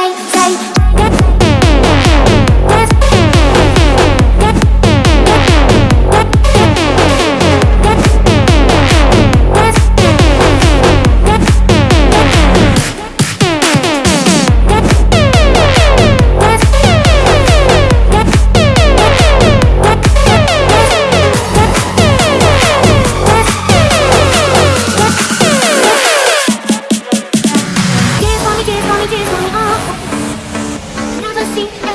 day, day images on the. Never seen.